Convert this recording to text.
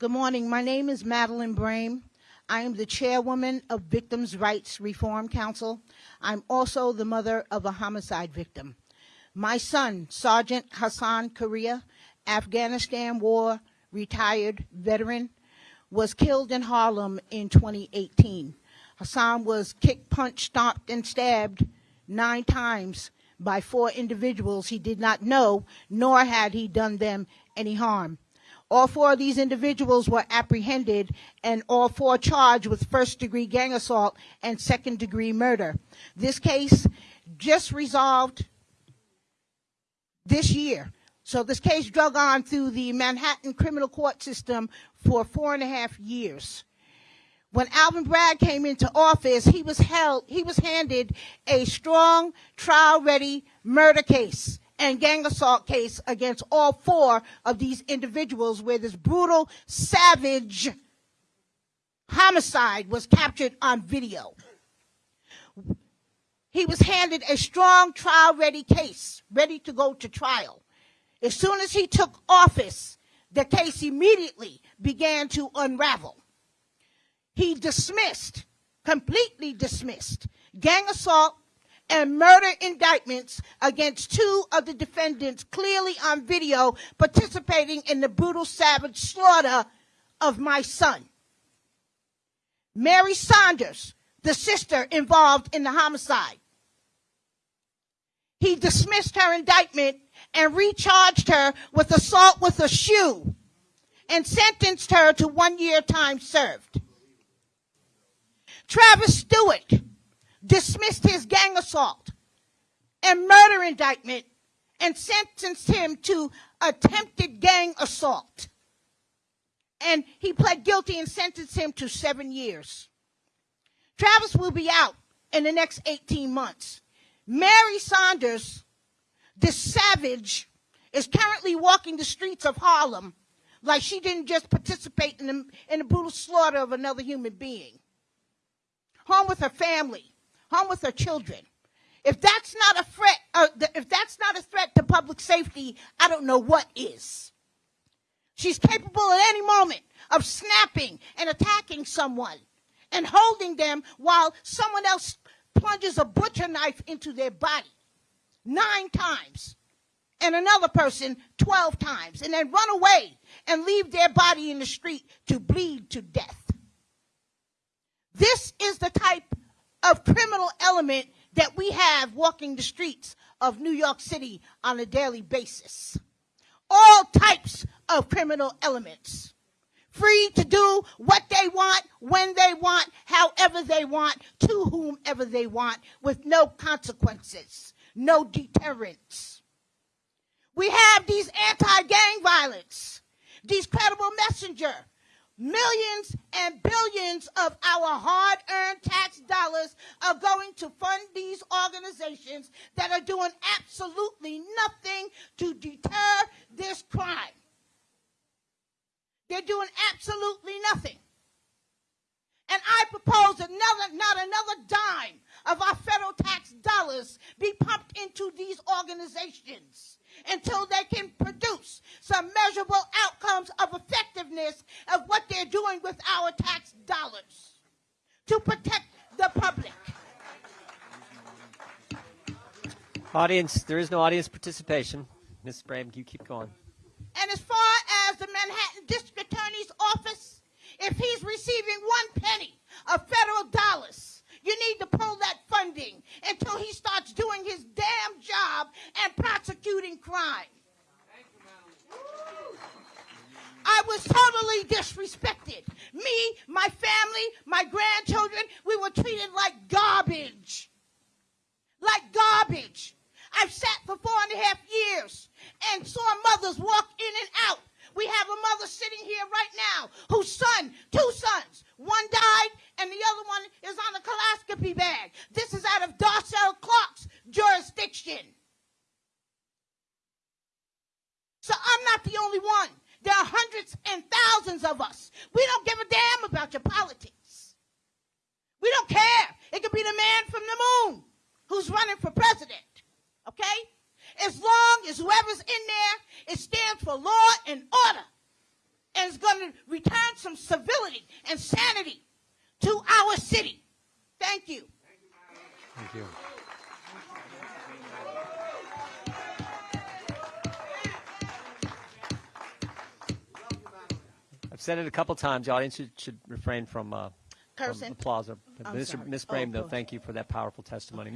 Good morning. My name is Madeline Brame. I am the chairwoman of Victims' Rights Reform Council. I'm also the mother of a homicide victim. My son, Sergeant Hassan Correa, Afghanistan War retired veteran, was killed in Harlem in 2018. Hassan was kicked, punched, stomped, and stabbed nine times by four individuals he did not know, nor had he done them any harm. All four of these individuals were apprehended and all four charged with first degree gang assault and second degree murder. This case just resolved this year. So this case drug on through the Manhattan criminal court system for four and a half years. When Alvin Bragg came into office, he was held, he was handed a strong trial ready murder case and gang assault case against all four of these individuals where this brutal, savage homicide was captured on video. He was handed a strong trial ready case, ready to go to trial. As soon as he took office, the case immediately began to unravel he dismissed, completely dismissed, gang assault and murder indictments against two of the defendants clearly on video participating in the brutal savage slaughter of my son. Mary Saunders, the sister involved in the homicide. He dismissed her indictment and recharged her with assault with a shoe and sentenced her to one year time served. Travis Stewart dismissed his gang assault and murder indictment and sentenced him to attempted gang assault. And he pled guilty and sentenced him to seven years. Travis will be out in the next 18 months. Mary Saunders, this savage, is currently walking the streets of Harlem like she didn't just participate in the, in the brutal slaughter of another human being home with her family, home with her children. If that's not a threat, uh, if that's not a threat to public safety, I don't know what is. She's capable at any moment of snapping and attacking someone and holding them while someone else plunges a butcher knife into their body nine times and another person 12 times and then run away and leave their body in the street to bleed to death. This is the type of criminal element that we have walking the streets of New York City on a daily basis. All types of criminal elements. Free to do what they want, when they want, however they want, to whomever they want, with no consequences, no deterrence. We have these anti-gang violence, these credible messenger, Millions and billions of our hard earned tax dollars are going to fund these organizations that are doing absolutely nothing to deter this crime. They're doing absolutely nothing. And I propose another, not another dime of our federal tax dollars be pumped into these organizations until they can produce some measurable outcomes of effectiveness of what they're doing with our tax dollars to protect the public. Audience, there is no audience participation. Ms. Brame, you keep going. And as far as the Manhattan District Attorney's Office, if he's receiving one penny of federal dollars, you need to pull that funding until he starts doing his damn job and prosecuting crime. I was totally disrespected. Me, my family, my grandchildren, we were treated like garbage. Like garbage. I've sat for four and a half years and saw mothers walk in and out we have a mother sitting here right now whose son, two sons, one died and the other one is on a colonoscopy bag. This is out of Darcel Clark's jurisdiction. So I'm not the only one. There are hundreds and thousands of us. We don't give a damn about your politics. We don't care. It could be the man from the moon who's running for president. Okay? as long as whoever's in there, it stands for law and order and is going to return some civility and sanity to our city. Thank you. Thank you. I've said it a couple times. The audience should, should refrain from, uh, from Cursing. applause. I'm Ms. sorry. Oh, Brame, though, thank you for that powerful testimony. Mr.